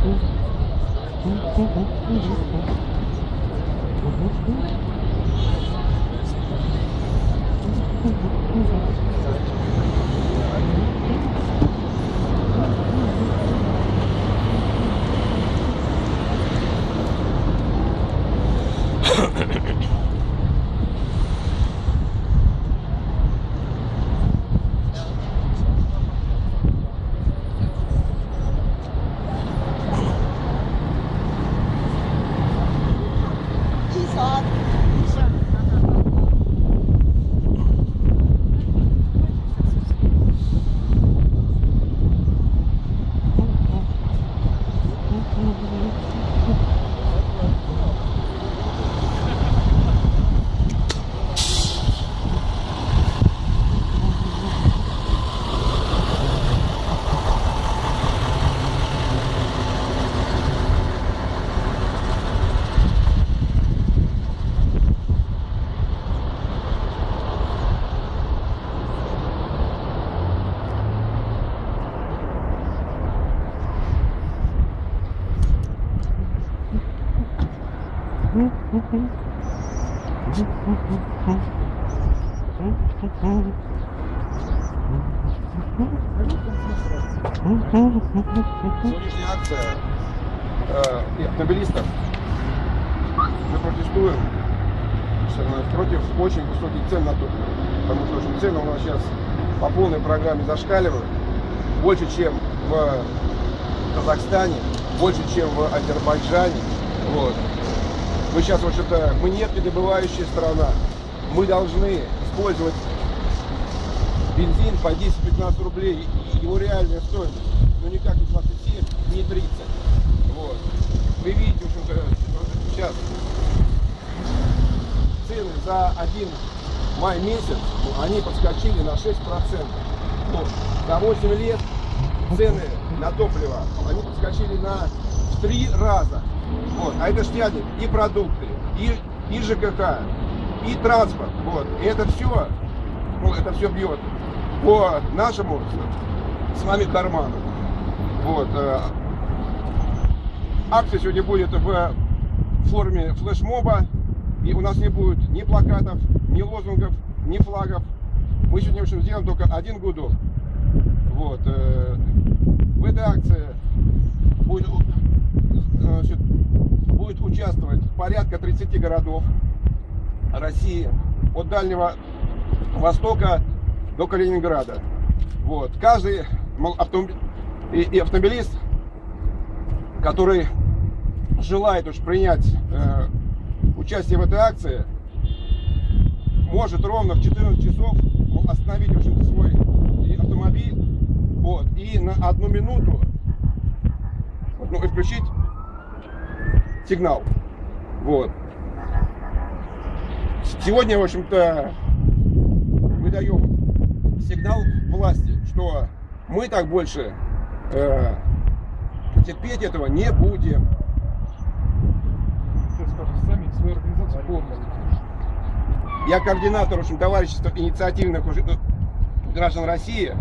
Mm-hmm. Сегодняшняя акция э, автомобилистов. Мы протестуем против очень высоких цен на топливо. Потому что очень цены у нас сейчас по полной программе зашкаливают. Больше, чем в Казахстане, больше, чем в Азербайджане. Вот. Мы сейчас, в общем-то, мы нефтедобывающая страна. Мы должны использовать бензин по 10-15 рублей, его реальная стоимость, ну никак не 27, не 30. Вот. Вы видите, в общем-то, сейчас цены за один май месяц, ну, они подскочили на 6%. Ну, за 8 лет цены на топливо, они подскочили на в 3 раза. Вот. А это ж тянет и продукты, и, и ЖКХ, и транспорт. Вот. И это все, ну, это все бьет по нашему с вами карману. Вот. э, Акция сегодня будет в форме флешмоба. И у нас не будет ни плакатов, ни лозунгов, ни флагов. Мы сегодня, в общем, сделаем только один гудок. Вот. э, В этой акции будет, значит, будет участвовать порядка 30 городов России. От Дальнего Востока до Калининграда. Вот. Каждый автомобиль, и, и автомобилист, который желает уж принять э, участие в этой акции, может ровно в 14 часов остановить в общем-то, свой автомобиль вот, и на одну минуту ну, и включить сигнал. Вот. Сегодня, в общем-то, мы даем сигнал власти, что мы так больше э, терпеть этого не будем. Я координатор в общем, товарищества инициативных э, граждан России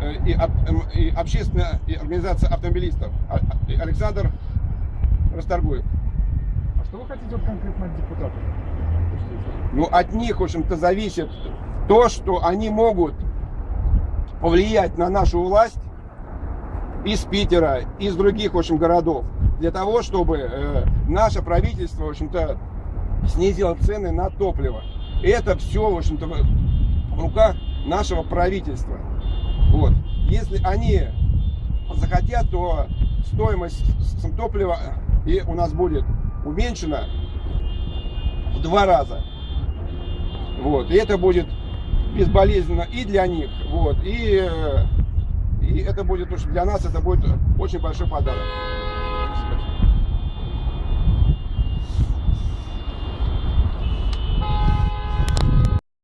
э, и, эм, и общественная организация автомобилистов А- а- Александр Расторгуев. А что вы хотите вот конкретно от депутатов? Ну, от них, в общем-то, зависит то, что они могут повлиять на нашу власть из Питера, из других, в общем, городов, для того, чтобы э, наше правительство, в общем-то, снизило цены на топливо. Это все, в общем-то, в руках нашего правительства. Вот. Если они захотят, то стоимость топлива и у нас будет уменьшена в два раза. Вот. И это будет безболезненно и для них, вот, и, э, и это будет для нас это будет очень большой подарок.